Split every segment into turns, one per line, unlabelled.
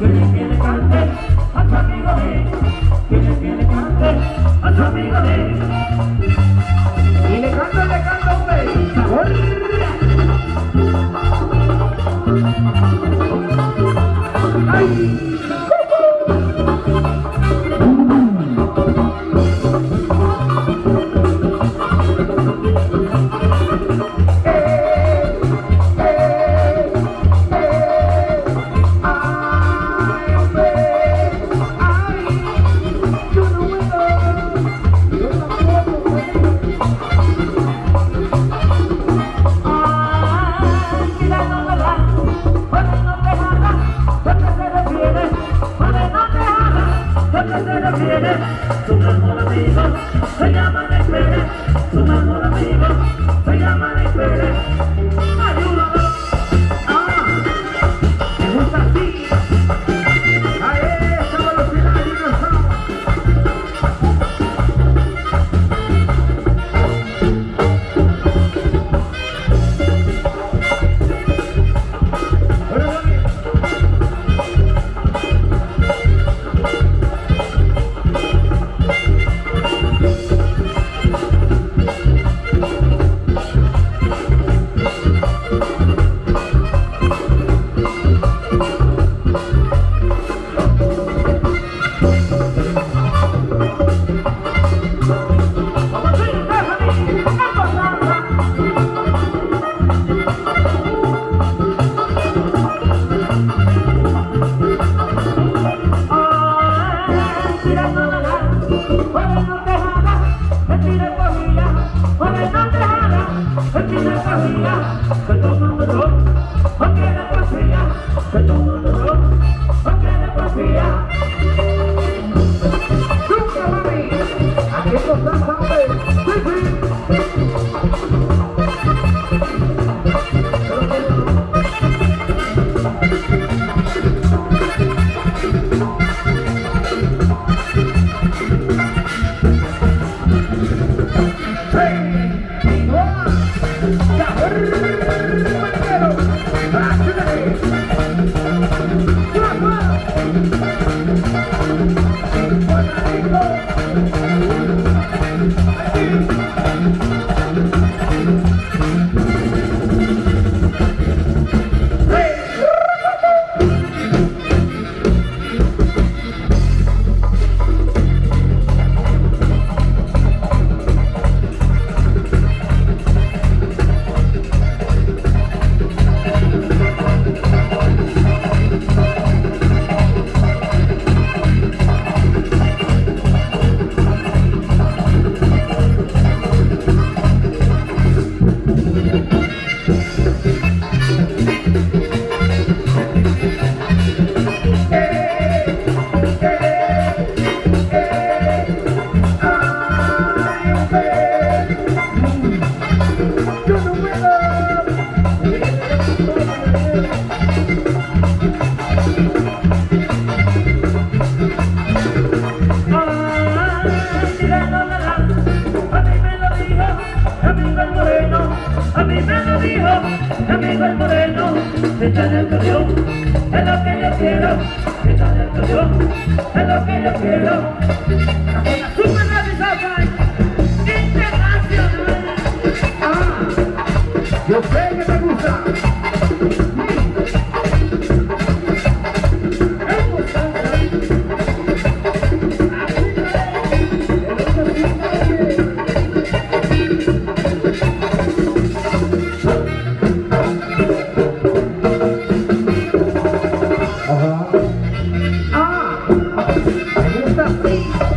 Gönül gönül kalbe, atamıyor amigos, se llaman Esperes, su mejor amigo, se. amigo el moreno, está en el camión, es lo que yo quiero, está en el camión, es lo que yo quiero. Internacional.
Ah, yo sé que te gusta. 아, 아,
알겠다.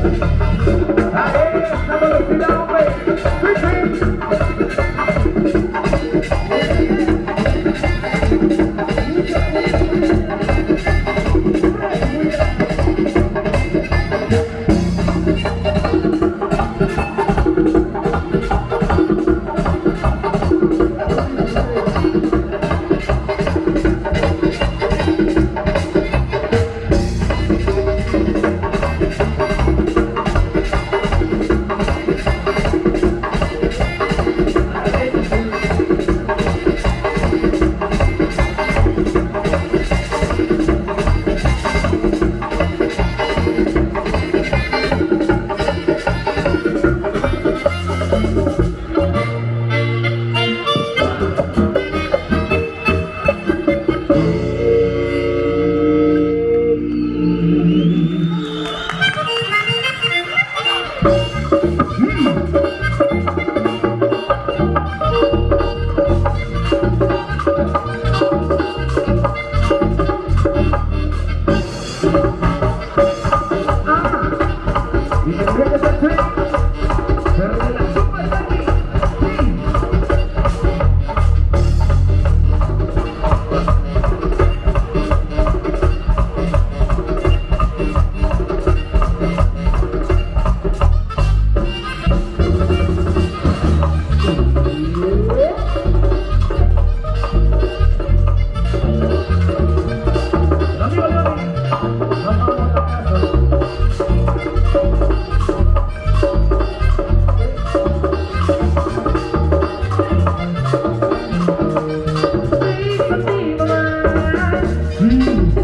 Hum.